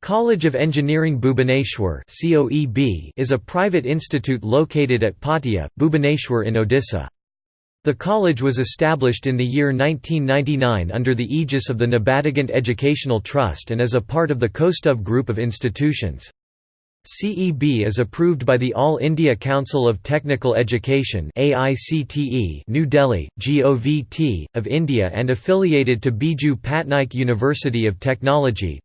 College of Engineering Bhubaneswar is a private institute located at Patia, Bhubaneswar in Odisha. The college was established in the year 1999 under the aegis of the Nabadiganta Educational Trust and as a part of the Kaustuv Group of institutions. CEB is approved by the All India Council of Technical Education New Delhi, GOVT, of India and affiliated to Biju Patnaik University of Technology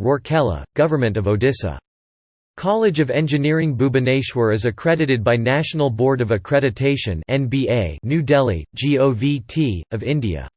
Rourkela, Government of Odisha. College of Engineering Bhubaneswar is accredited by National Board of Accreditation New Delhi, GOVT, of India.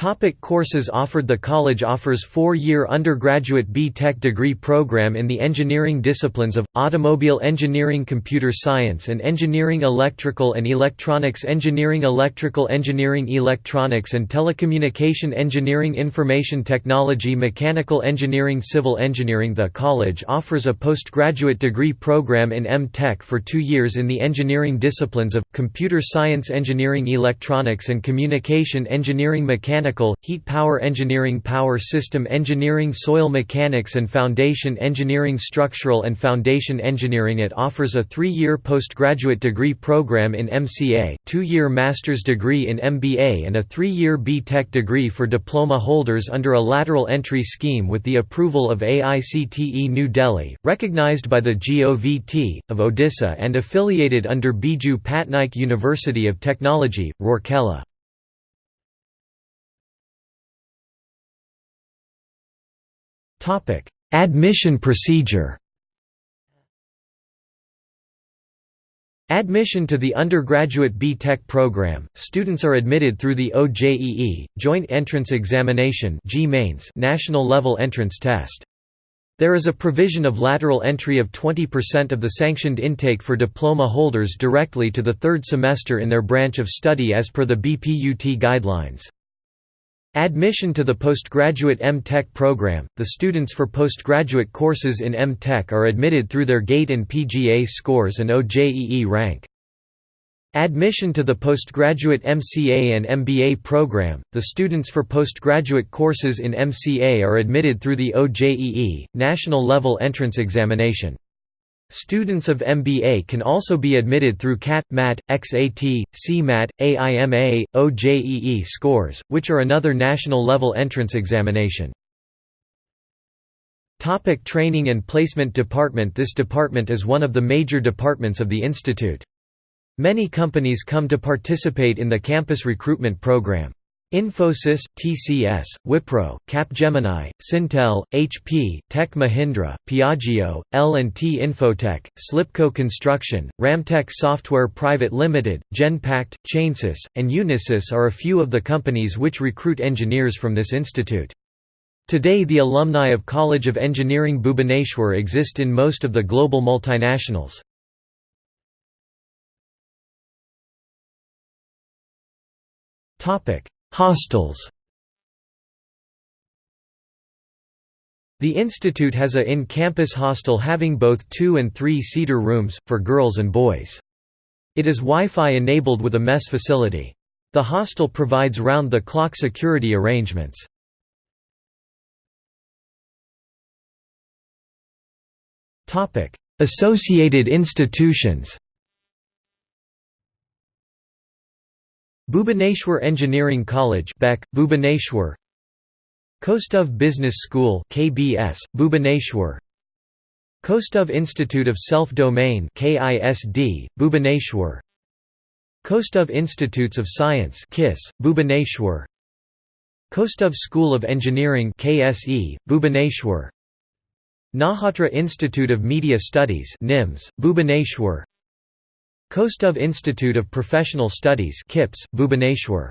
Topic courses offered The college offers four-year undergraduate B.Tech degree program in the engineering disciplines of, automobile engineering computer science and engineering electrical and electronics engineering electrical engineering electronics and telecommunication engineering information technology mechanical engineering civil engineering. The college offers a postgraduate degree program in M.Tech for two years in the engineering disciplines of, computer science engineering electronics and communication engineering mechanical mechanical, heat power engineering power system engineering soil mechanics and foundation engineering structural and foundation engineering It offers a three-year postgraduate degree program in MCA, two-year master's degree in MBA and a three-year B.Tech degree for diploma holders under a lateral entry scheme with the approval of AICTE New Delhi, recognized by the GOVT, of Odisha and affiliated under Biju Patnaik University of Technology, Rourkela. Topic: Admission procedure. Admission to the undergraduate B.Tech program, students are admitted through the OJEE, Joint Entrance Examination national level entrance test. There is a provision of lateral entry of 20% of the sanctioned intake for diploma holders directly to the third semester in their branch of study as per the BPUT guidelines. Admission to the postgraduate M.Tech program – The students for postgraduate courses in M.Tech are admitted through their GATE and PGA scores and OJEE rank. Admission to the postgraduate MCA and MBA program – The students for postgraduate courses in MCA are admitted through the OJEE, National Level Entrance Examination. Students of MBA can also be admitted through CAT, MAT, XAT, CMAT, AIMA, OJEE scores, which are another national-level entrance examination. Topic training and Placement Department This department is one of the major departments of the institute. Many companies come to participate in the campus recruitment program. Infosys, TCS, Wipro, Capgemini, Syntel, HP, Tech Mahindra, Piaggio, L&T Infotech, Slipco Construction, Ramtech Software Private Limited, Genpact, Chainsys, and Unisys are a few of the companies which recruit engineers from this institute. Today the alumni of College of Engineering Bhubaneswar exist in most of the global multinationals. Topic Hostels The institute has a in-campus hostel having both two- and three-seater rooms, for girls and boys. It is Wi-Fi enabled with a mess facility. The hostel provides round-the-clock security arrangements. Associated institutions Bhubaneswar Engineering College Beck, Bhubaneswar. Kaustuv Business School KBS, Bhubaneswar. Kaustuv Institute of Self-Domain KISD, Bhubaneswar. Kaustuv Institutes of Science KISS, Bhubaneswar. Kaustuv School of Engineering KSE, Bhubaneswar. Nahatra Institute of Media Studies NIMS, Bhubaneswar Kaustuv Institute of Professional Studies KIPS, Bhubaneswar